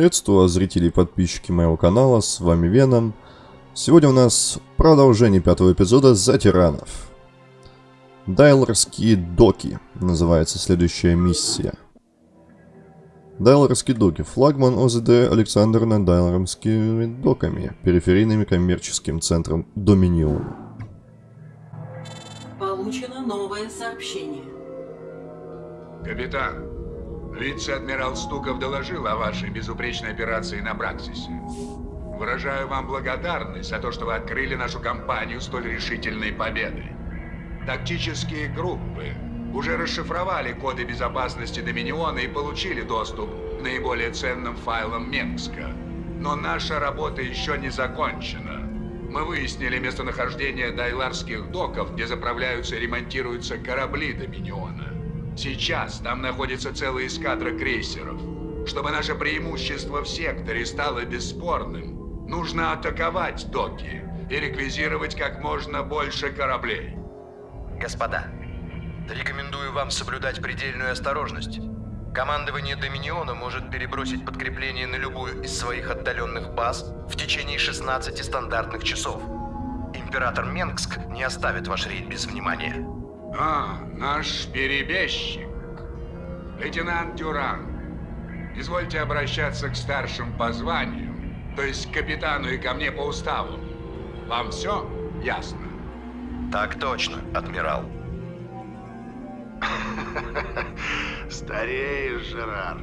Приветствую вас, зрители и подписчики моего канала, с вами Веном. Сегодня у нас продолжение пятого эпизода «За тиранов». Дайлорские доки называется следующая миссия. Дайлорские доки. Флагман ОЗД Александр над Дайлорскими доками, периферийным коммерческим центром Доминион. Получено новое сообщение. Капитан, вице-адмирал Стуков доложил о вашей безупречной операции на Браксисе. Выражаю вам благодарность за то, что вы открыли нашу компанию столь решительной победой. Тактические группы уже расшифровали коды безопасности Доминиона и получили доступ к наиболее ценным файлам Менгска. Но наша работа еще не закончена. Мы выяснили местонахождение дайларских доков, где заправляются и ремонтируются корабли Доминиона. Сейчас там находится целая эскадра крейсеров. Чтобы наше преимущество в секторе стало бесспорным, нужно атаковать доки и реквизировать как можно больше кораблей. Господа, рекомендую вам соблюдать предельную осторожность. Командование Доминиона может перебросить подкрепление на любую из своих отдаленных баз в течение 16 стандартных часов. Император Менгск не оставит ваш рейд без внимания. А, наш перебежчик. Лейтенант Дюран. Извольте обращаться к старшим по званию, то есть к капитану и ко мне по уставу. Вам все ясно? Так точно, адмирал. Стареешь, Жерар.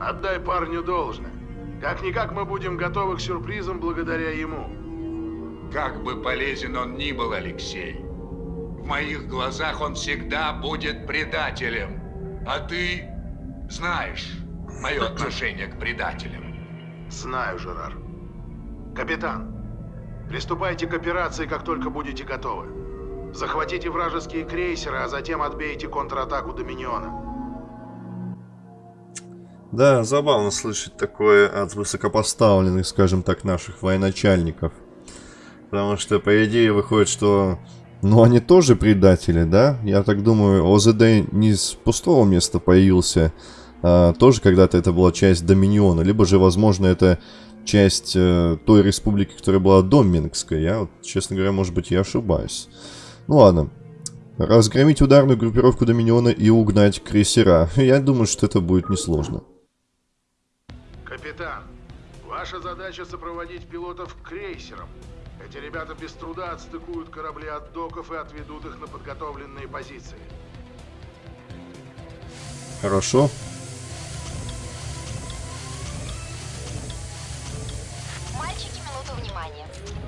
Отдай парню должное. Как-никак мы будем готовы к сюрпризам благодаря ему. Как бы полезен он ни был, Алексей, в моих глазах он всегда будет предателем. А ты знаешь мое отношение к предателям. Знаю, Жерар. Капитан, приступайте к операции, как только будете готовы. Захватите вражеские крейсеры, а затем отбейте контратаку Доминиона. Да, забавно слышать такое от высокопоставленных, скажем так, наших военачальников. Потому что, по идее, выходит, что... Ну, они тоже предатели, да? Я так думаю, ОЗД не с пустого места появился. А, тоже когда-то это была часть Доминиона. Либо же, возможно, это часть э, той республики, которая была до Минская. Я, вот, честно говоря, может быть, я ошибаюсь. Ну ладно. Разгромить ударную группировку Доминиона и угнать крейсера. Я думаю, что это будет несложно. Капитан, ваша задача сопроводить пилотов к крейсерам. Эти ребята без труда отстыкуют корабли от доков и отведут их на подготовленные позиции. Хорошо. Мальчики, минуту внимания.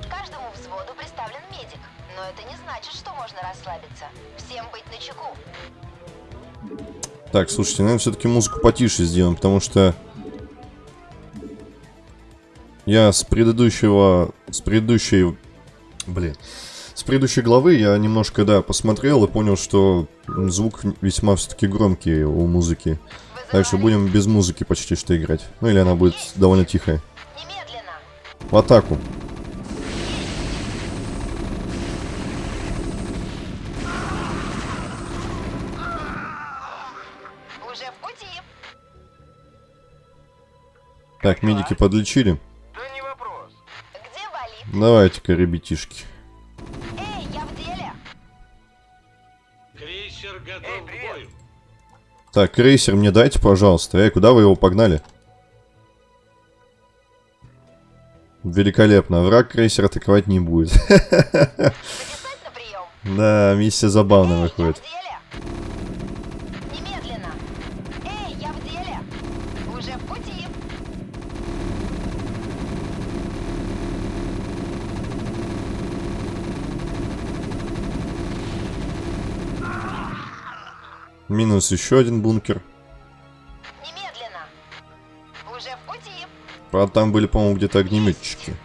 Каждому взводу представлен медик. Но это не значит, что можно расслабиться. Всем быть начеку. Так, слушайте, наверное, все-таки музыку потише сделаем, потому что... Я с предыдущего... С предыдущей... Блин. С предыдущей главы я немножко, да, посмотрел и понял, что звук весьма все-таки громкий у музыки. Так что будем без музыки почти что играть. Ну или она будет довольно тихая. В атаку. Так, медики подлечили. Давайте-ка, ребятишки. Эй, я в деле. Крейсер готов к бою. Так, крейсер мне дайте, пожалуйста. Эй, куда вы его погнали? Великолепно. Враг крейсер атаковать не будет. Да, миссия забавная Эй, выходит. я в деле. Немедленно. Эй, я в деле. Уже в пути. Минус еще один бункер. Немедленно. Уже в пути. Правда, там были, по-моему, где-то огнеметчики.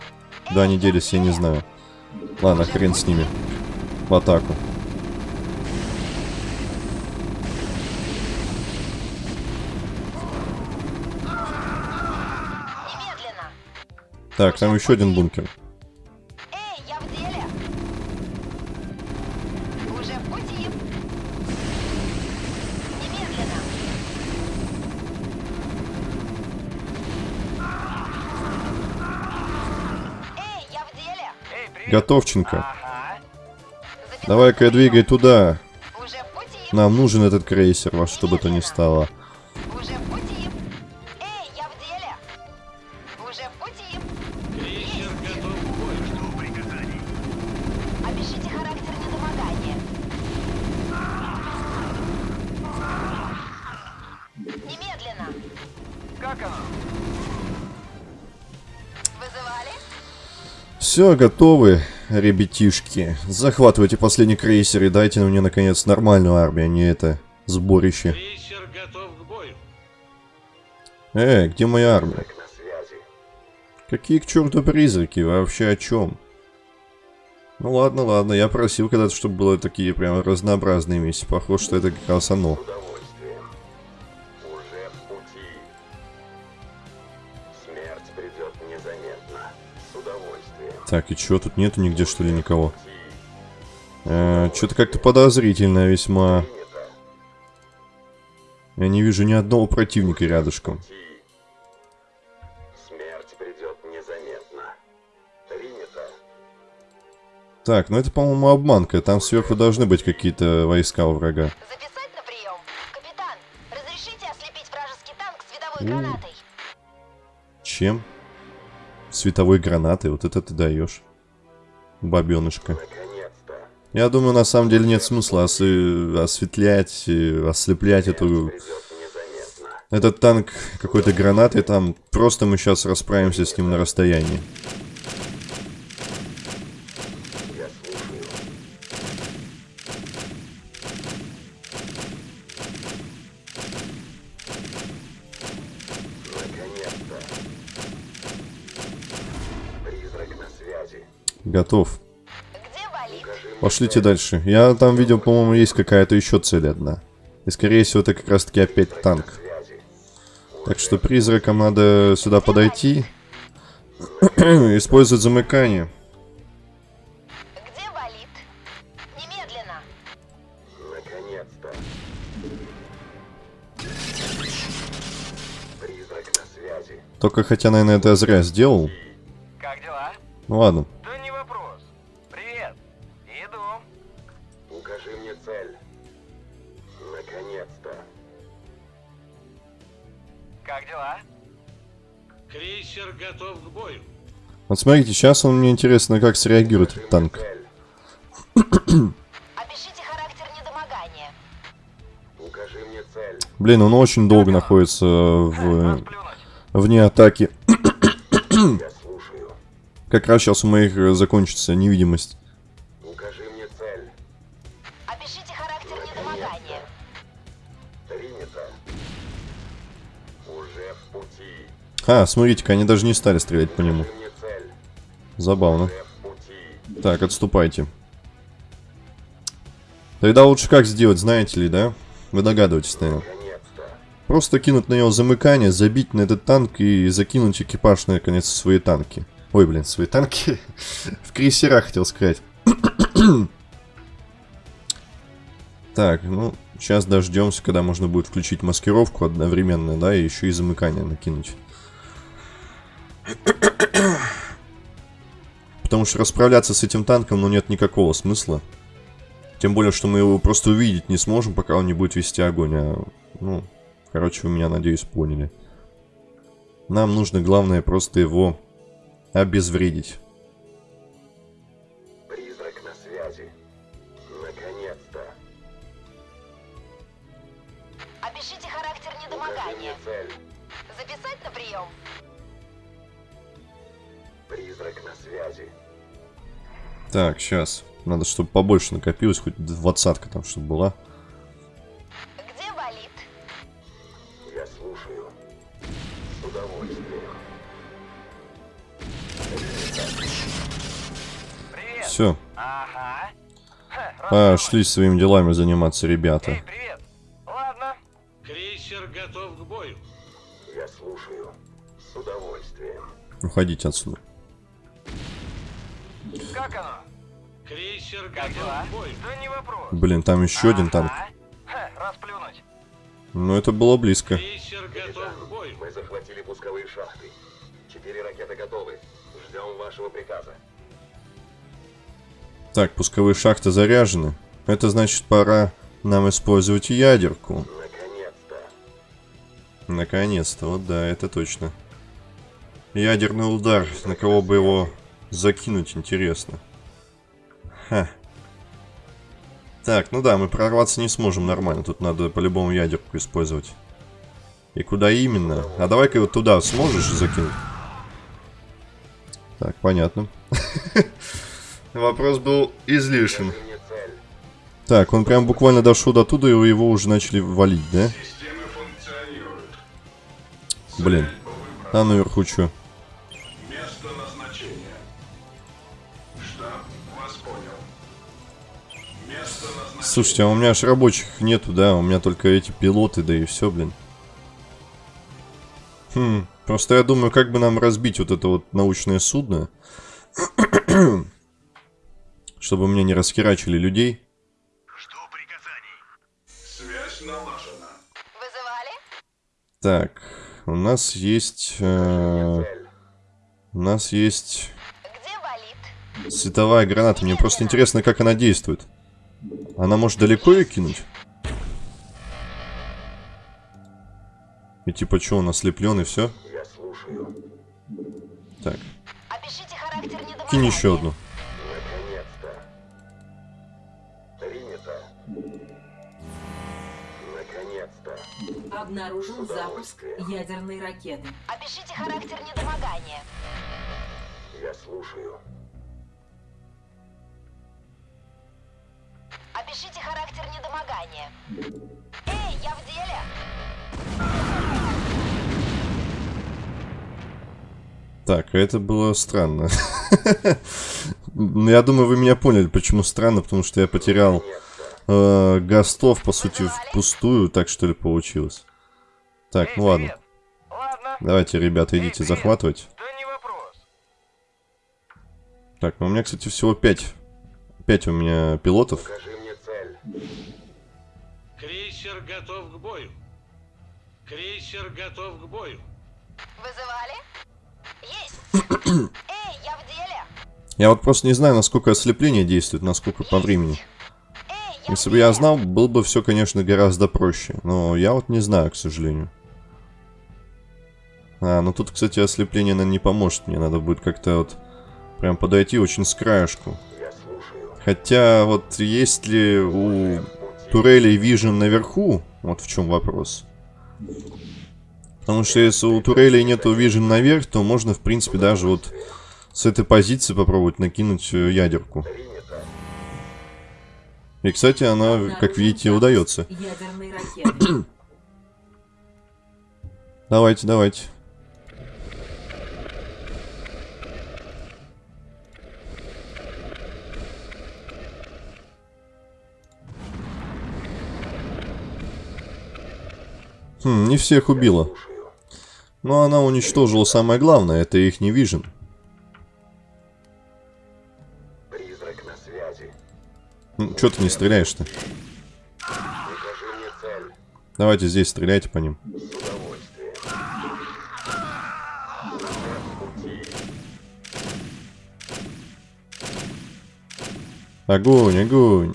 Да, они делись, я не знаю. Ладно, хрен с ними. В атаку. Так, там еще один бункер. Эй, я в деле. Уже в пути. Немедленно. Готовченко. Давай-ка двигай туда. Нам нужен этот крейсер, во что бы то ни стало. Все, готовы, ребятишки. Захватывайте последний крейсер и дайте мне, наконец, нормальную армию, а не это сборище. Крейсер готов к бою. Эй, где моя армия? Какие к черту призраки? Вообще о чем? Ну ладно, ладно, я просил когда-то, чтобы было такие прям разнообразные миссии. Похоже, что это как раз оно. удовольствием. Так, и чё, тут нету нигде что ли никого? Э, Что-то как-то подозрительно весьма. Я не вижу ни одного противника рядышком. Пути. Смерть придет незаметно. Принято. Так, ну это, по-моему, обманка. Там сверху должны быть какие-то войска у врага. Записать на прием. Капитан, разрешите ослепить вражеский танк световой У. гранатой? Чем? Световой гранатой, вот это ты даешь. Бабенышка. Я думаю, на самом деле нет смысла осы- осветлять, э, ослеплять эту... Этот танк какой-то гранатой, там просто мы сейчас расправимся с ним на расстоянии. Готов. Пошлите дальше. Я там видел, по-моему, есть какая-то еще цель одна. И скорее всего это как раз таки опять танк. Так что призракам надо сюда подойти. Использовать замыкание. Где болит? Немедленно. Наконец-то. Призрак на связи. Только хотя, наверное, это я зря сделал. Как дела? Ну ладно. Готов к бою. Вот смотрите, сейчас он мне интересно, как среагирует этот танк. цель. Опишите характер недомогания. Укажи мне цель. Блин, он очень долго находится в... Вне атаки. Я слушаю. Как раз сейчас у моих э, закончится невидимость. А, смотрите-ка, они даже не стали стрелять по нему. Забавно. Так, отступайте. Тогда лучше как сделать, знаете ли, да? Вы догадываетесь, наверное. Просто кинуть на него замыкание, забить на этот танк и закинуть экипаж наконец в свои танки. Ой, блин, свои танки. в крейсера хотел сказать. так, ну, сейчас дождемся, когда можно будет включить маскировку одновременно, да, и еще и замыкание накинуть. Потому что расправляться с этим танком, ну, нет никакого смысла. Тем более, что мы его просто увидеть не сможем, пока он не будет вести огонь. А, ну, короче, вы меня, надеюсь, поняли. Нам нужно, главное, просто его обезвредить. Так, сейчас. Надо, чтобы побольше накопилось, хоть двадцатка там, чтобы была. Где болит? Я слушаю. С удовольствием. Привет. Все, Ага. Ха, пошли своими делами заниматься, ребята. Эй, привет. Ладно. Крейсер готов к бою. Я слушаю. С удовольствием. Уходите отсюда. Как оно? Крейсер готов. Да не вопрос. Блин, там еще один танк. Ха, расплюнуть. Ну, это было близко. Крейсер готов к бою. Мы захватили пусковые шахты. Четыре ракеты готовы. Ждем вашего приказа. Так, пусковые шахты заряжены. Это значит, пора нам использовать ядерку. Наконец-то. Наконец-то, вот да, это точно. Ядерный удар, на кого бы его закинуть, интересно. Ха. Так, ну да, мы прорваться не сможем нормально, тут надо по-любому ядерку использовать. И куда именно? А давай-ка вот туда сможешь закинуть? Так, понятно. Вопрос был излишен. Так, он прям буквально дошел до туда, и его уже начали валить, да? Блин. А наверху что? Слушайте, а у меня аж рабочих нету, да? У меня только эти пилоты, да и все, блин. Хм, просто я думаю, как бы нам разбить вот это вот научное судно, чтобы мне не расхерачили людей. Жду приказаний. Связь налажена. Вызывали? Так, у нас есть... э, у нас есть Где болит? световая граната. Мне просто интересно, как она действует. Она может далеко ее кинуть? И типа что, он ослеплен и все? Я слушаю. Так, Опишите характер недомогания. кинь еще одну. Наконец-то. Принято. Наконец-то. Обнаружен запуск ядерной ракеты. Опишите характер недомогания. Я слушаю. Опишите характер недомогания. Эй, я в деле. Так, это было странно. Ну, Я думаю, вы меня поняли, почему странно, потому что я потерял э, гастов, по сути, впустую, так что ли получилось. Так, ну ладно. Ладно, Давайте, ребята, идите захватывать. да не вопрос. Так, ну у меня, кстати, всего 5. 5 у меня пилотов. Покажи мне цель. Крейсер готов к бою. Крейсер готов к бою. Вызывали? Есть. Эй, я в деле. Я вот просто не знаю, насколько ослепление действует, насколько по времени. Эй, я Если бы я знал, было бы все, конечно, гораздо проще. Но я вот не знаю, к сожалению. А, ну тут, кстати, ослепление, наверное, не поможет. Мне надо будет как-то вот прям подойти очень с краешку. Хотя вот есть ли у турелей Vision наверху? Вот в чем вопрос. Потому что если у турелей нету Vision наверх, то можно, в принципе, даже вот с этой позиции попробовать накинуть э, ядерку. И, кстати, она, как видите, удается. Давайте, давайте. Хм, не всех убила. Но она уничтожила самое главное, это их не вижен. Связи. Че ты не стреляешь-то? Давайте здесь стреляйте по ним. Огонь, огонь.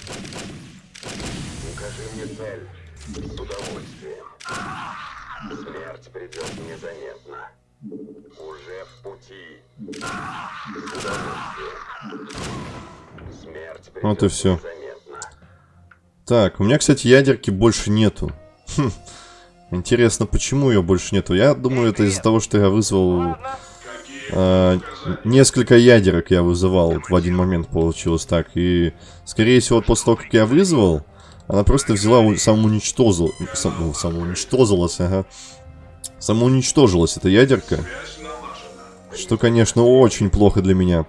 Вот и незаметно. Так, у меня, кстати, ядерки больше нету. Хм. Интересно, почему ее больше нету? Я думаю, это из-за того, что я вызвал... э, несколько ядерок я вызывал в один момент получилось так. И, скорее всего, после того, как я вызвал, она просто взяла, самоуничтожила, сам, ну, самоуничтожилась, ага. Самоуничтожилась эта ядерка. Что, конечно, очень плохо для меня.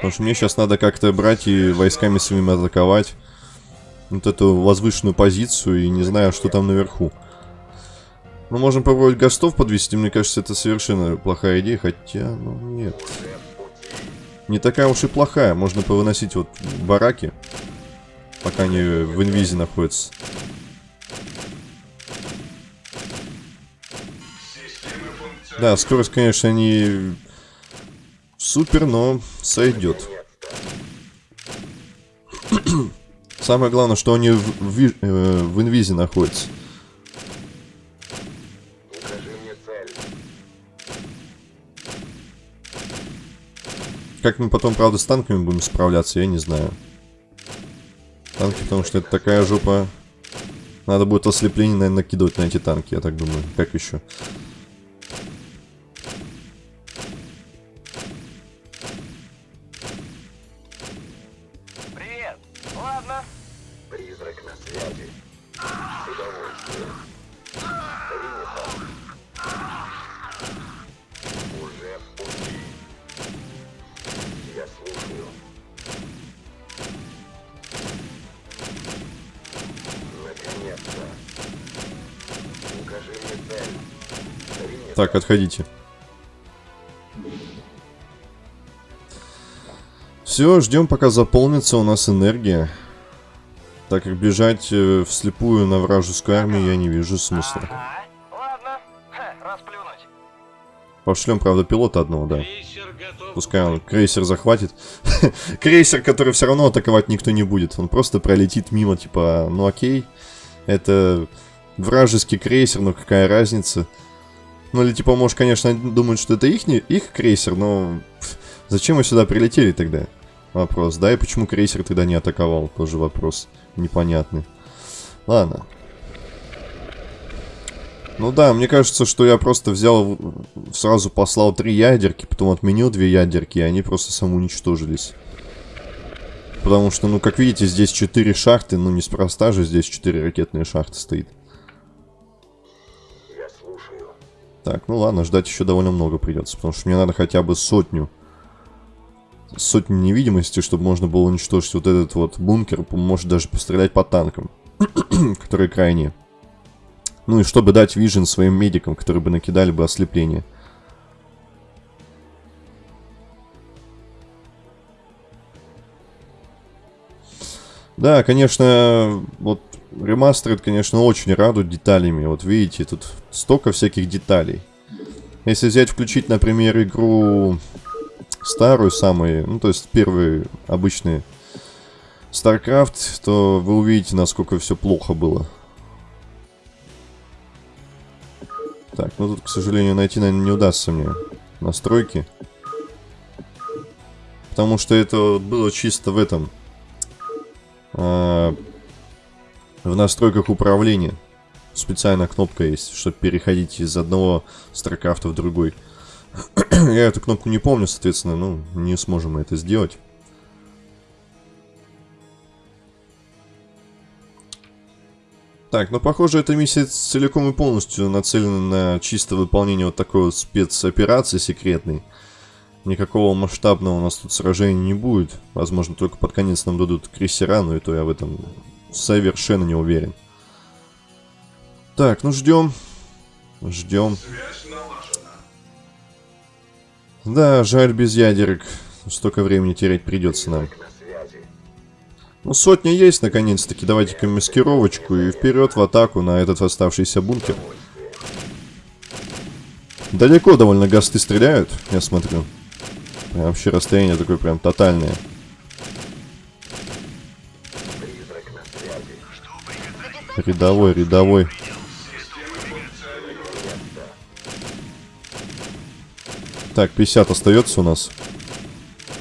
Потому что мне сейчас надо как-то брать и войсками своими атаковать вот эту возвышенную позицию и не знаю, что там наверху. Мы можем попробовать гостов подвести, мне кажется, это совершенно плохая идея, хотя, ну, нет. Не такая уж и плохая, можно повыносить вот бараки, пока они в инвизе находятся. Да, скорость, конечно, не супер, но сойдет. Самое главное, что они в, в э, в инвизе находятся. Как мы потом, правда, с танками будем справляться, я не знаю. Танки, потому что это такая жопа. Надо будет ослепление, наверное, накидывать на эти танки, я так думаю. Как еще? Так, отходите. Все, ждем, пока заполнится у нас энергия. Так как бежать э, вслепую на вражескую армию я не вижу смысла. Ага. Ладно. Ха, расплюнуть. Пошлем, правда, пилота одного, да. Пускай он крейсер захватит. крейсер, который все равно атаковать никто не будет. Он просто пролетит мимо, типа, ну окей. Это вражеский крейсер, но какая разница. Ну или типа, может, конечно, думают, что это их, их крейсер, но зачем мы сюда прилетели тогда? Вопрос, да, и почему крейсер тогда не атаковал? Тоже вопрос непонятный. Ладно. Ну да, мне кажется, что я просто взял, сразу послал три ядерки, потом отменил две ядерки, и они просто самоуничтожились. Потому что, ну, как видите, здесь четыре шахты, ну, неспроста же здесь четыре ракетные шахты стоит. Так, ну ладно, ждать еще довольно много придется, потому что мне надо хотя бы сотню. Сотню невидимости, чтобы можно было уничтожить вот этот вот бункер, может даже пострелять по танкам, которые крайние. Ну и чтобы дать вижен своим медикам, которые бы накидали бы ослепление. Да, конечно, вот ремастеры, конечно, очень радуют деталями. Вот видите, тут столько всяких деталей. Если взять, включить, например, игру старую, самые, ну, то есть первые обычные StarCraft, то вы увидите, насколько все плохо было. Так, ну тут, к сожалению, найти, наверное, не удастся мне настройки. Потому что это было чисто в этом... а, в настройках управления. Специальная кнопка есть, чтобы переходить из одного StarCraft в другой. Я эту кнопку не помню, соответственно, ну, не сможем мы это сделать. Так, ну похоже, эта миссия целиком и полностью нацелена на чисто выполнение вот такой вот спецоперации секретной. Никакого масштабного у нас тут сражения не будет. Возможно, только под конец нам дадут крейсера, но и то я в этом совершенно не уверен. Так, ну ждем. Ждем. Да, жаль без ядерок. Столько времени терять придется нам. Ну, сотня есть, наконец-таки. Давайте-ка маскировочку и вперед в атаку на этот оставшийся бункер. Далеко довольно гасты стреляют, я смотрю. Прям вообще расстояние такое прям тотальное. Рядовой, рядовой. Так, 50 остается у нас.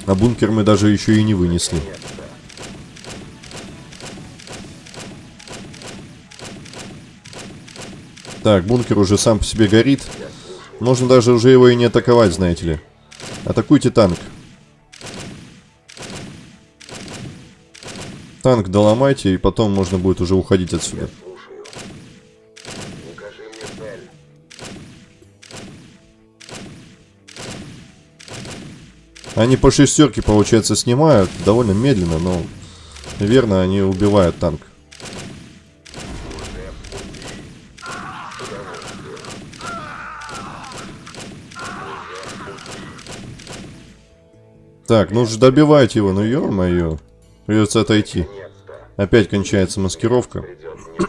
А бункер мы даже еще и не вынесли. Так, бункер уже сам по себе горит. Можно даже уже его и не атаковать, знаете ли. Атакуйте танк. Танк доломайте, и потом можно будет уже уходить отсюда. Они по шестерке, получается, снимают. Довольно медленно, но верно, они убивают танк. Так, ну же добивайте его, ну ё-моё. Придется отойти. Опять кончается маскировка.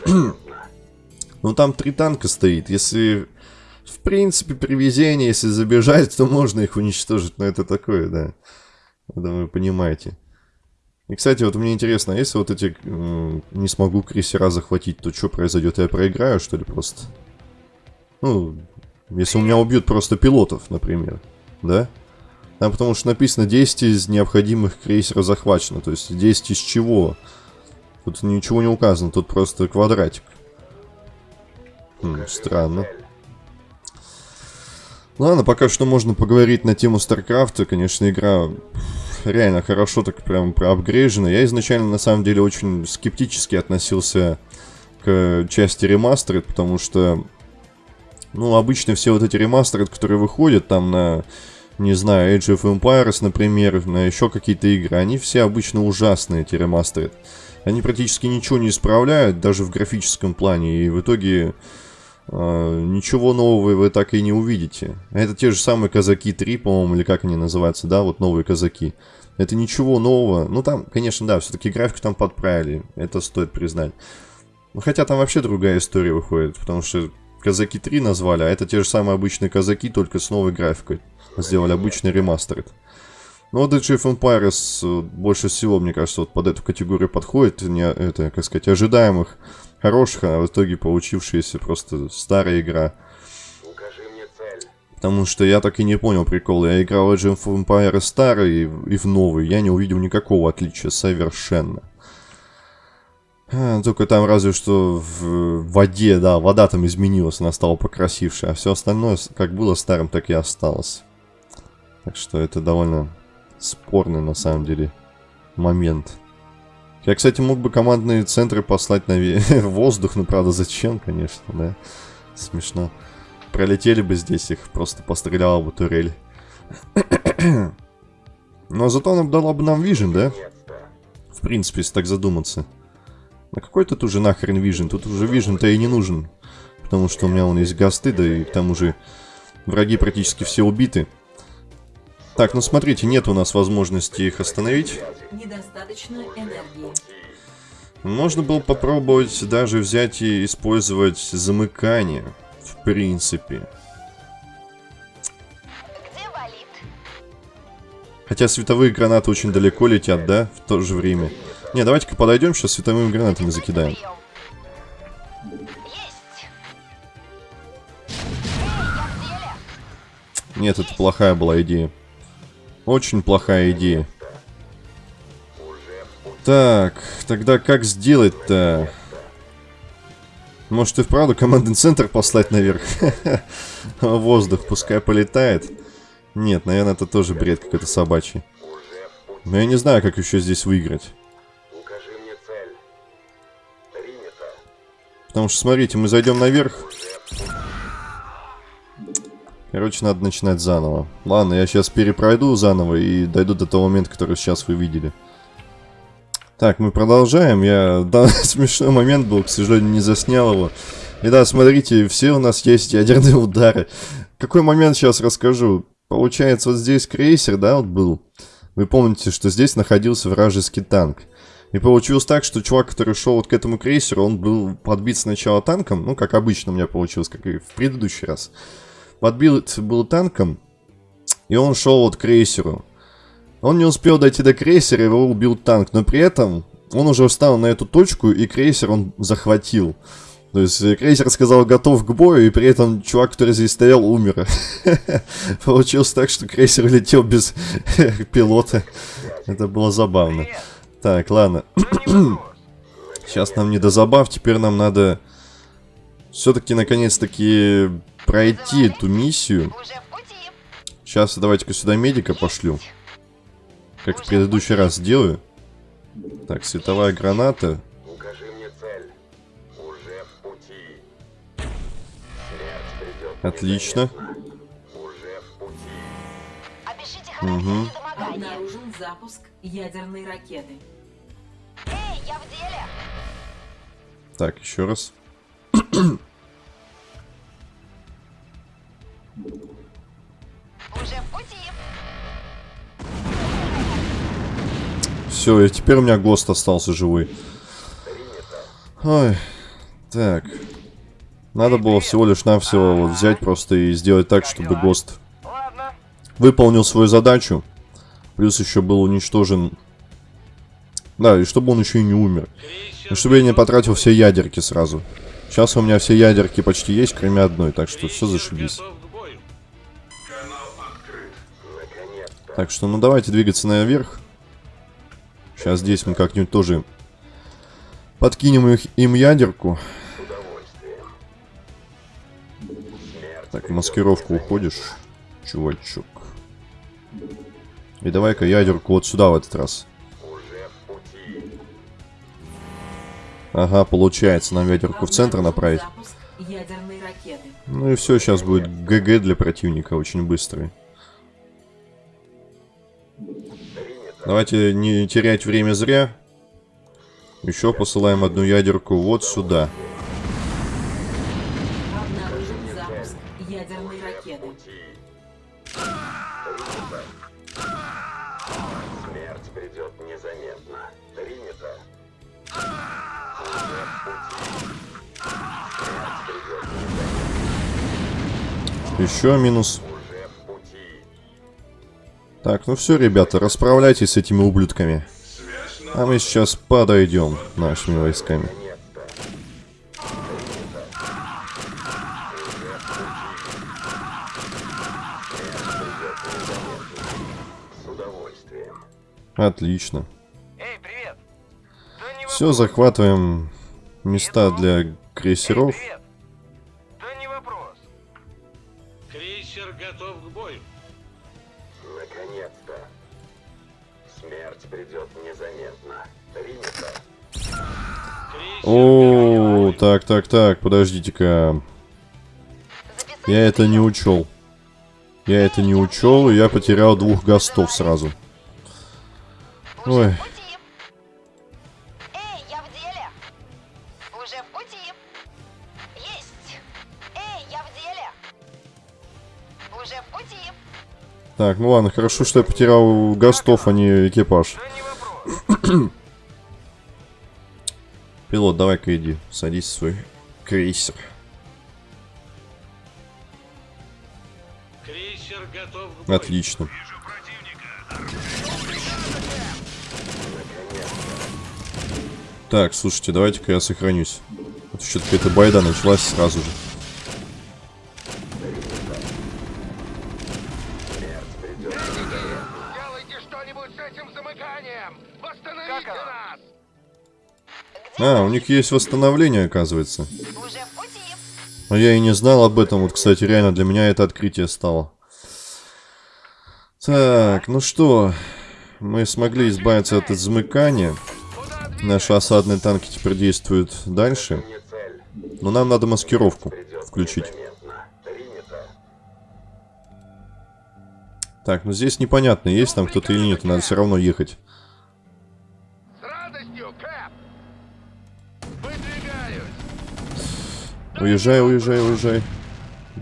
Ну там три танка стоит. Если, в принципе, при везении, если забежать, то можно их уничтожить. Но это такое, да. Думаю, вы понимаете. И, кстати, вот мне интересно, а если вот эти не смогу крейсера захватить, то что произойдет? Я проиграю, что ли, просто? Ну, если у меня убьют просто пилотов, например, да? Там потому что написано 10 из необходимых крейсеров захвачено. То есть 10 из чего? Тут ничего не указано, тут просто квадратик. Хм, странно. Ладно, пока что можно поговорить на тему Старкрафта. Конечно, игра реально хорошо так прям проапгрейжена. Я изначально, на самом деле, очень скептически относился к части ремастеры, потому что, ну, обычно все вот эти ремастеры, которые выходят там на, не знаю, Age of Empires, например, на еще какие-то игры, они все обычно ужасные, эти ремастеры. Они практически ничего не исправляют, даже в графическом плане, и в итоге э, ничего нового вы так и не увидите. Это те же самые Казаки 3, по-моему, или как они называются, да, вот новые Казаки. Это ничего нового. Ну, там, конечно, да, все-таки графику там подправили, это стоит признать. Хотя там вообще другая история выходит, потому что Казаки 3 назвали, а это те же самые обычные Казаки, только с новой графикой. Сделали обычный ремастер. Ну, вот Age of Empires э, больше всего, мне кажется, вот под эту категорию подходит, не, это, как сказать, ожидаемых, хороших, а в итоге получившаяся просто старая игра. Потому что я так и не понял прикол. Я играл в Age of Empires старый и, в- и в новый. Я не увидел никакого отличия совершенно. А, Только там разве что в воде, да, вода там изменилась, она стала покрасивше, а все остальное как было старым, так и осталось. Так что это довольно спорный на самом деле момент. Я, кстати, мог бы командные центры послать на воздух, но правда зачем, конечно, да. Смешно. Пролетели бы здесь их, просто постреляла бы турель. Но зато она дала бы нам вижен, да? В принципе, если так задуматься. На какой тут уже нахрен вижен? Тут уже вижен-то и не нужен. Потому что у меня он есть гасты, да и к тому же враги практически все убиты. Так, ну смотрите, нет у нас возможности их остановить. Недостаточно энергии. Можно было попробовать даже взять и использовать замыкание. В принципе. Где болит? Хотя световые гранаты очень далеко летят, да? В то же время. Не, давайте-ка подойдем, сейчас световыми гранатами закидаем. Нет, это плохая была идея. Очень плохая идея. Так, тогда как сделать-то? Может и вправду командный центр послать наверх? Воздух, пускай полетает. Нет, наверное, это тоже бред какой-то собачий. Но я не знаю, как еще здесь выиграть. Потому что, смотрите, мы зайдем наверх. Короче, надо начинать заново. Ладно, я сейчас перепройду заново и дойду до того момента, который сейчас вы видели. Так, мы продолжаем. Я... Да, смешной момент был, к сожалению, не заснял его. И да, смотрите, все у нас есть ядерные удары. Какой момент сейчас расскажу. Получается, вот здесь крейсер, да, вот был. Вы помните, что здесь находился вражеский танк. И получилось так, что чувак, который шел вот к этому крейсеру, он был подбит сначала танком, ну, как обычно у меня получилось, как и в предыдущий раз. Подбит был танком, и он шел вот к крейсеру. Он не успел дойти до крейсера, его убил танк, но при этом он уже встал на эту точку, и крейсер он захватил. То есть э, крейсер сказал готов к бою, и при этом чувак, который здесь стоял, умер. Получилось так, что крейсер летел без пилота. Это было забавно. Так, ладно. Сейчас нам не до забав, теперь нам надо все-таки наконец-таки пройти эту миссию. Сейчас давайте-ка сюда медика пошлю. Как в предыдущий раз сделаю. Так, световая граната. Укажи мне цель. Уже в пути. Смерть придет. Отлично. Недомогания. Обнаружен запуск ядерной ракеты. Эй, я в деле. Так, еще раз. Все, и теперь у меня ГОСТ остался живой. Ой, так. Надо было всего лишь навсего вот взять просто и сделать так, чтобы ГОСТ выполнил свою задачу. Плюс еще был уничтожен Да, и чтобы он еще и не умер. И чтобы я не потратил все ядерки сразу. Сейчас у меня все ядерки почти есть, кроме одной, так что все зашибись. Так что, ну давайте двигаться наверх. Сейчас здесь мы как-нибудь тоже подкинем их, им ядерку. Так, в маскировку уходишь, чувачок. И давай-ка ядерку вот сюда в этот раз. Ага, получается, нам ядерку в центр направить. Ну и все, сейчас будет ГГ для противника, очень быстрый. Давайте не терять время зря. Еще посылаем одну ядерку вот сюда. Обнаружен запуск Так, ну все, ребята, расправляйтесь с этими ублюдками. А мы сейчас подойдем нашими войсками. Отлично. Эй, привет! Да не Все, захватываем места для крейсеров. привет! О, так, так, так, подождите-ка. Я это не учел. Я это не учел, и я потерял двух гостов сразу. Ой. Так, ну ладно, хорошо, что я потерял гостов, а не экипаж. Не. Пилот, давай-ка иди, садись в свой крейсер. Крейсер готов. Отлично. Так, слушайте, давайте-ка я сохранюсь. А то что-то какая-то байда началась сразу же. А, у них есть восстановление, оказывается. А я и не знал об этом. Вот, кстати, реально для меня это открытие стало. Так, ну что, мы смогли избавиться от замыкания. Наши осадные танки теперь действуют дальше. Но нам надо маскировку включить. Так, ну здесь непонятно, есть там кто-то или нет. Надо все равно ехать. Уезжай, уезжай, уезжай.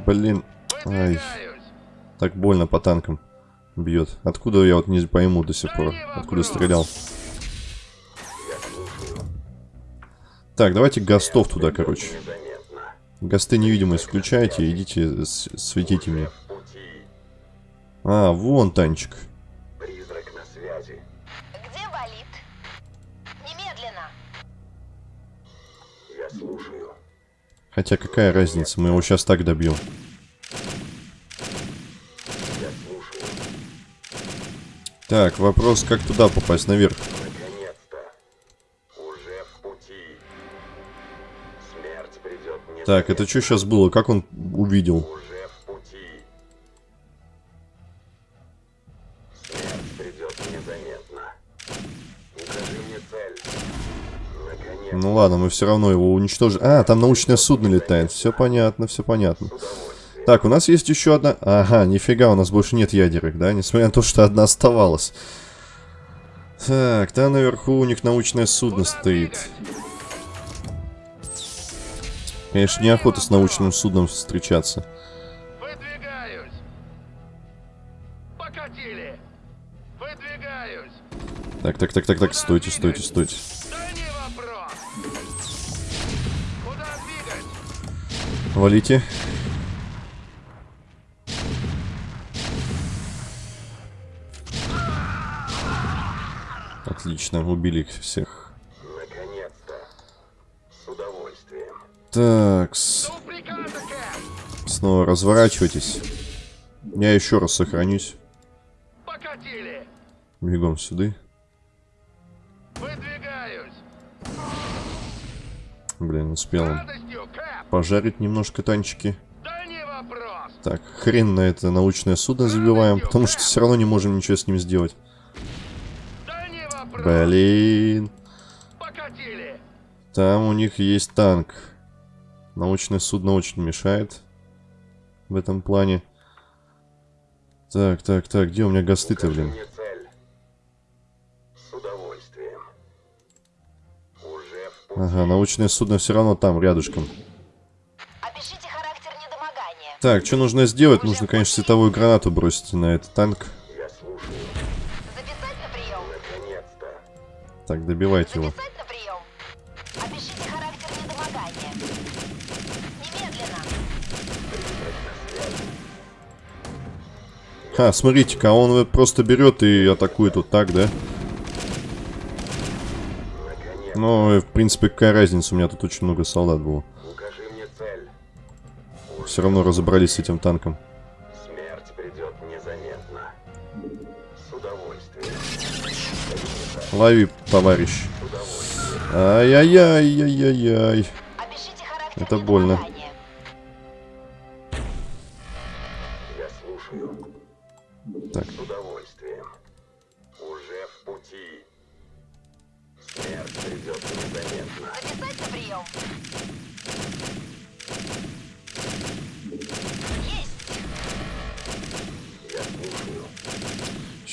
Блин. Ай, так больно по танкам бьет. Откуда я вот не пойму до сих пор. Откуда стрелял. Так, давайте гостов туда, короче. Госты невидимость включайте, идите, светите мне. А, вон танчик. Хотя какая разница, мы его сейчас так добьем. Так, вопрос, как туда попасть наверх? Так, это что сейчас было? Как он увидел? Ну ладно, мы все равно его уничтожим. А, там научное судно летает. Все понятно, все понятно. Так, у нас есть еще одна... Ага, нифига, у нас больше нет ядерок, да? Несмотря на то, что одна оставалась. Так, там наверху у них научное судно стоит. Конечно, неохота с научным судном встречаться. Выдвигаюсь! Покатили! Выдвигаюсь! Так, так, так, так, так, стойте, стойте, стойте. Валите. Отлично, убили их всех. Наконец-то. С удовольствием. Так, Кэп! снова разворачивайтесь. Я еще раз сохранюсь. Покатили! Бегом сюда. Выдвигаюсь! Блин, успел С Кэп! Пожарить немножко танчики. Так, хрен на это научное судно забиваем, потому что все равно не можем ничего с ним сделать. Блин. Там у них есть танк. Научное судно очень мешает в этом плане. Так, так, так, где у меня гасты-то, блин? Ага, научное судно все равно там, рядышком. Так, что нужно сделать? Нужно, конечно, световую гранату бросить на этот танк. Так, добивайте его. Ха, смотрите-ка, он просто берет и атакует вот так, да? Ну, в принципе, какая разница, у меня тут очень много солдат было. Все равно разобрались с этим танком. Смерть придет незаметно. С удовольствием. Лови, товарищ. Ай-яй-яй-яй-яй-яй. Это больно.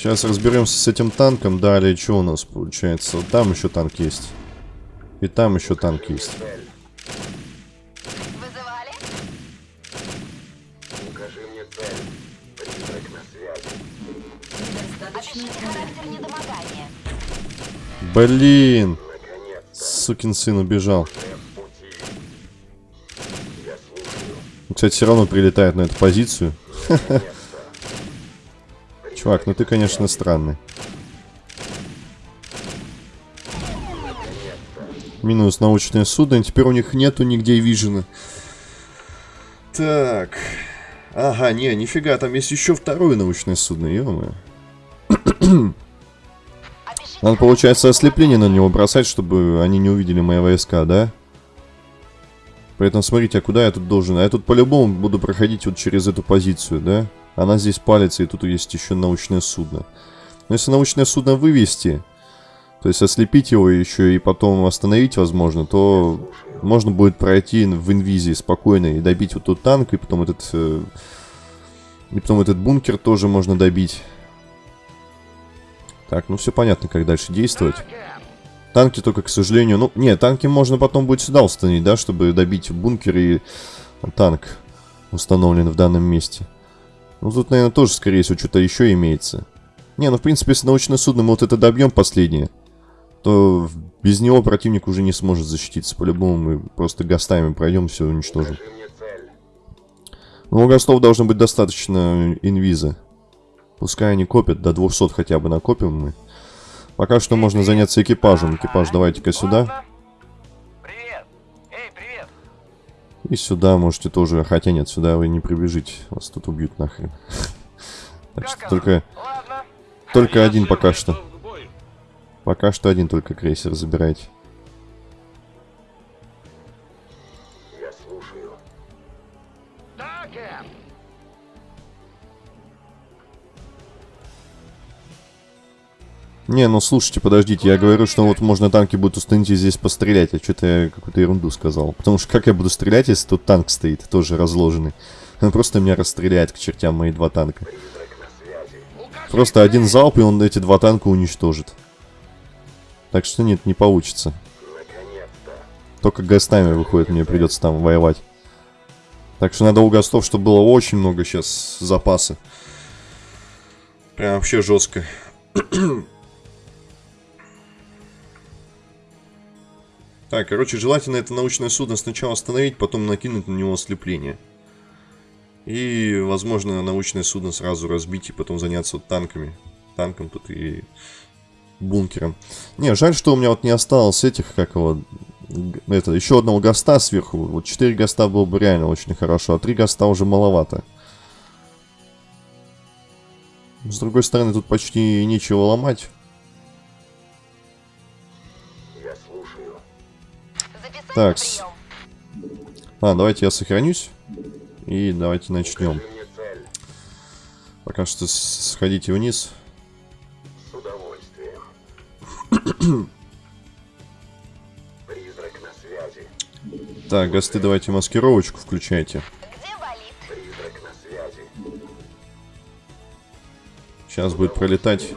Сейчас разберемся с этим танком. Далее, что у нас получается? Там еще танк есть. И там еще танк есть. Вызывали? Укажи мне цель. Призрак на связи. Недостаточно Опишите характер недомогания. Блин! Сукин сын убежал. Кстати, все равно прилетает на эту позицию. Чувак, ну ты, конечно, странный. Минус научное судно. Теперь у них нету нигде вижена. Так. Ага, не, нифига, там есть еще второе научное судно, ё Опишите Надо, получается, ослепление на него бросать, чтобы они не увидели мои войска, да? Поэтому смотрите, а куда я тут должен? А я тут по-любому буду проходить вот через эту позицию, да? Она здесь палится, и тут есть еще научное судно. Но если научное судно вывести, то есть ослепить его еще и потом остановить, возможно, то можно будет пройти в инвизии спокойно и добить вот тот танк, и потом этот... э, и потом этот бункер тоже можно добить. Так, ну все понятно, как дальше действовать. Танки только, к сожалению... Ну, не, танки можно потом будет сюда установить, да, чтобы добить бункер и танк установлен в данном месте. Ну, тут, наверное, тоже, скорее всего, что-то еще имеется. Не, ну, в принципе, если научное судно мы вот это добьем последнее, то без него противник уже не сможет защититься. По-любому мы просто гастами пройдем, все уничтожим. Цель. Ну, у гастов должно быть достаточно инвиза. Пускай они копят, до 200 хотя бы накопим мы. Пока что можно заняться экипажем. Экипаж, давайте-ка сюда. И сюда можете тоже. Хотя нет, сюда вы не прибежите. Вас тут убьют нахрен. Так что только, только один пока что. Пока что один только крейсер забирайте. Не, ну слушайте, подождите, я говорю, что вот можно танки будут установить и здесь пострелять, а что-то я какую-то ерунду сказал. Потому что как я буду стрелять, если тут танк стоит, тоже разложенный? Он просто меня расстреляет к чертям мои два танка. Просто один залп, и он эти два танка уничтожит. Так что нет, не получится. Только гастами выходит, мне придется там воевать. Так что надо у гастов, чтобы было очень много сейчас запаса. Прям вообще жестко. Так, короче, желательно это научное судно сначала остановить, потом накинуть на него ослепление. И, возможно, научное судно сразу разбить и потом заняться вот танками. Танком тут и бункером. Не, жаль, что у меня вот не осталось этих, как его, это, еще одного гаста сверху. Вот 4 гаста было бы реально очень хорошо, а 3 гаста уже маловато. С другой стороны, тут почти нечего ломать. Так. А, давайте я сохранюсь. И давайте начнем. Пока что сходите вниз. С удовольствием. Так, гасты, давайте маскировочку включайте. Сейчас будет пролетать.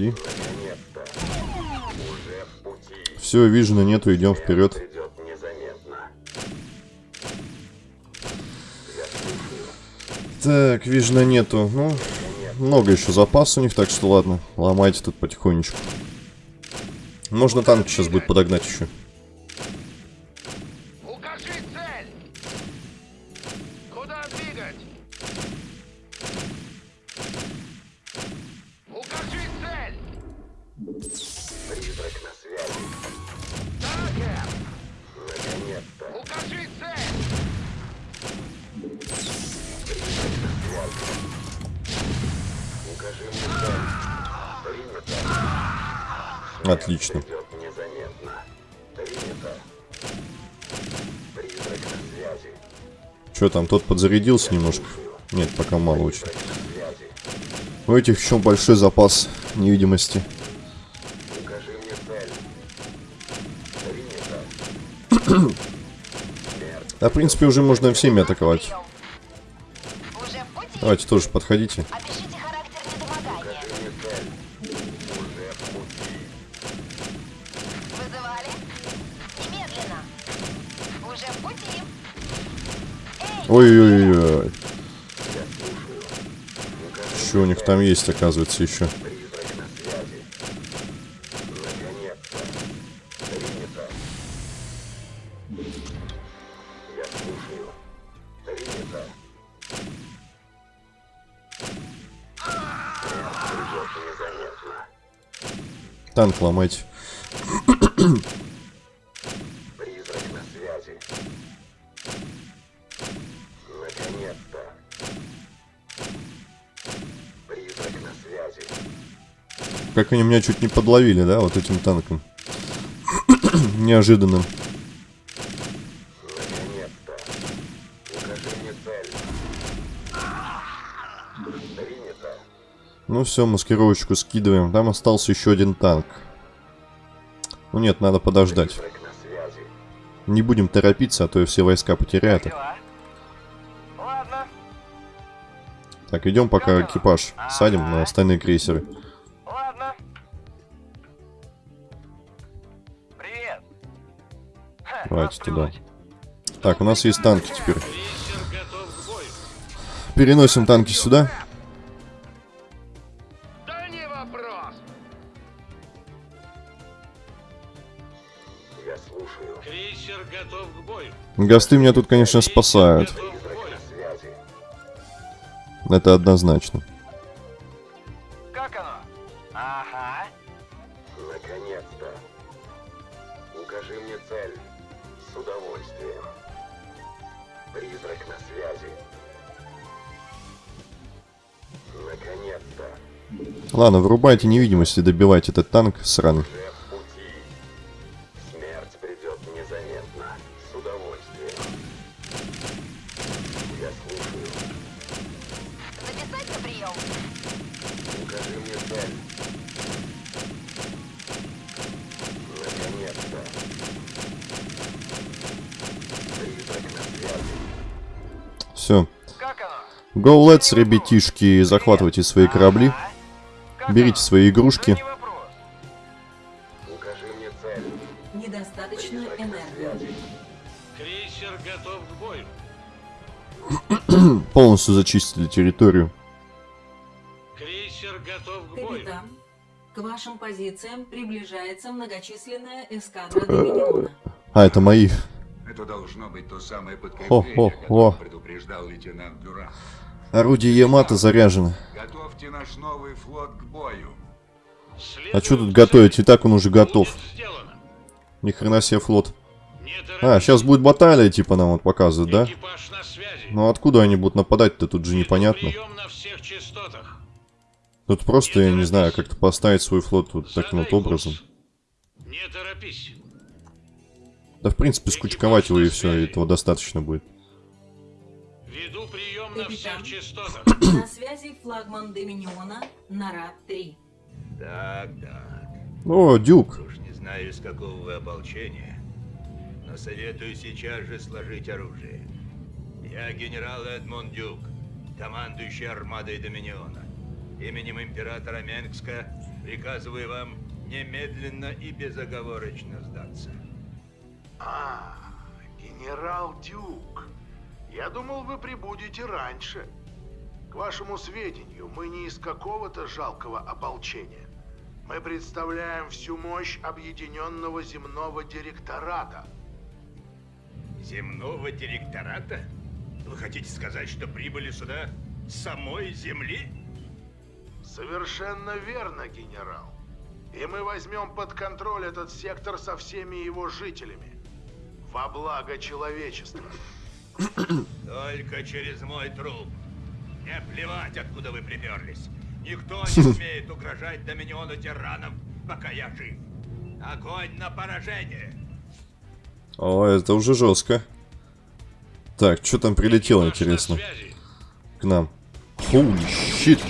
Пути. Все, вижена нету, идем вперед. Так, вижена нету. Ну, много еще запас у них, так что ладно. Ломайте тут потихонечку. Можно танк сейчас будет подогнать еще. Тот подзарядился немножко? Нет, пока мало очень. У этих еще большой запас невидимости. Да, в принципе, уже можно всеми атаковать. Давайте тоже подходите. Что у них там есть, оказывается, еще? Призрак на Как они меня чуть не подловили, да, вот этим танком. Неожиданным. Ну все, маскировочку скидываем. Там остался еще один танк. Ну нет, надо подождать. Не будем торопиться, а то и все войска потеряют. их. Ладно. Так, идем пока экипаж садим на остальные крейсеры. Давайте туда. Так, у нас есть танки теперь. Переносим танки сюда. Да не вопрос. Я слушаю. Крейсер готов к бою. Гасты меня тут, конечно, спасают. Это однозначно. Ладно, вырубайте невидимость и добивайте этот танк сраный. Уже в пути. Смерть придет незаметно. С удовольствием. Я слушаю. записать на прием. Укажи мне цель. Наконец-то. Призрак на связи. Все. Go let's, ребятишки, захватывайте свои корабли, берите свои игрушки. Укажи мне цель. Недостаточно энергии. Крейсер готов к бою. Полностью зачистили территорию. Крейсер готов к бою. Капитан, к вашим позициям приближается многочисленная эскадра Доминиона. А, это мои. Это должно быть то самое подкрепление, Хо-хо-хо. о котором предупреждал лейтенант Дюран. Орудие Ямато заряжено. Готовьте наш новый флот к бою. А что тут готовить? И так он уже готов. Ни хрена себе флот. А, сейчас будет баталия, типа нам вот показывают, да? Ну откуда они будут нападать-то? Тут же непонятно. Тут просто, я не знаю, как-то поставить свой флот вот таким вот образом. курс. Не торопись. Да, в принципе, скучковать его и все, этого достаточно будет. Веду прием на всех Капитан. частотах. На связи флагман Доминиона Нарад-3. Так, так. О, Дюк. Уж не знаю, из какого вы ополчения, но советую сейчас же сложить оружие. Я генерал Эдмонд Дюк, командующий армадой Доминиона. Именем императора Менгска приказываю вам немедленно и безоговорочно сдаться. А, генерал Дюк. Я думал, вы прибудете раньше. К вашему сведению, мы не из какого-то жалкого ополчения. Мы представляем всю мощь объединенного земного директората. Земного директората? Вы хотите сказать, что прибыли сюда с самой Земли? Совершенно верно, генерал. И мы возьмем под контроль этот сектор со всеми его жителями. Во благо человечества. Только через мой труп. Мне плевать, откуда вы приперлись. Никто не смеет угрожать Доминиону тиранов, пока я жив. Огонь на поражение! О, это уже жестко. Так, что там прилетело, интересно, к нам? Holy shit.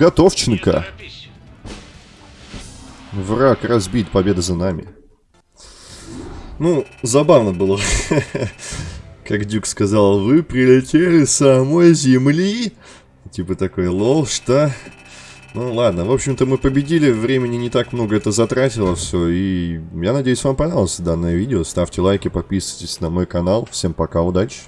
Готовченко. Враг разбит, победа за нами. Ну, забавно было. Как Дюк сказал, вы прилетели с самой земли? Типа такой, лол, что? Ну ладно, в общем-то мы победили, времени не так много это затратило все, и я надеюсь вам понравилось данное видео. Ставьте лайки, подписывайтесь на мой канал. Всем пока, удачи!